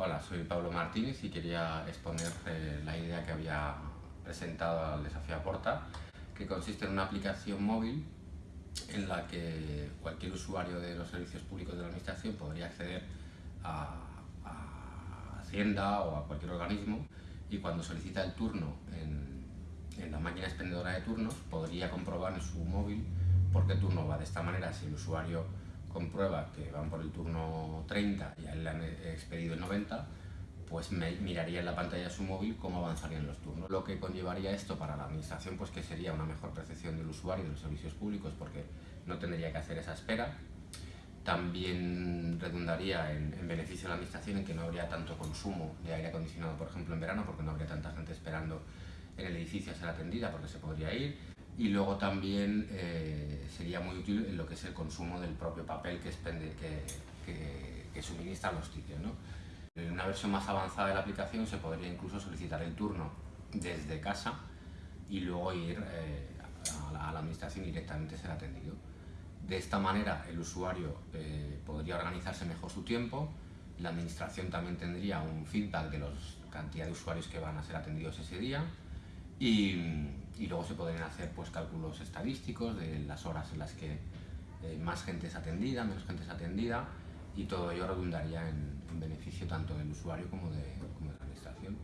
Hola, soy Pablo Martínez y quería exponer eh, la idea que había presentado al desafío Aporta, que consiste en una aplicación móvil en la que cualquier usuario de los servicios públicos de la Administración podría acceder a, a Hacienda o a cualquier organismo y cuando solicita el turno en, en la máquina expendedora de turnos podría comprobar en su móvil por qué turno va. De esta manera, si el usuario comprueba que van por el turno 30 y a él le han expedido el 90, pues miraría en la pantalla de su móvil cómo avanzarían los turnos. Lo que conllevaría esto para la administración, pues que sería una mejor percepción del usuario de los servicios públicos, porque no tendría que hacer esa espera. También redundaría en, en beneficio de la administración en que no habría tanto consumo de aire acondicionado, por ejemplo, en verano, porque no habría tanta gente esperando en el edificio a ser atendida, porque se podría ir y luego también eh, sería muy útil en lo que es el consumo del propio papel que, expende, que, que, que suministra los sitios. ¿no? En una versión más avanzada de la aplicación se podría incluso solicitar el turno desde casa y luego ir eh, a, la, administración directamente ser atendido. De esta manera el usuario eh, podría organizarse mejor su tiempo, la administración también tendría un feedback de la cantidad de usuarios que van a ser atendidos ese día y, luego se podrían hacer pues, cálculos estadísticos de las horas en las que eh, más gente es atendida, menos gente es atendida y todo ello redundaría en, en beneficio tanto del usuario como de, como de la administración.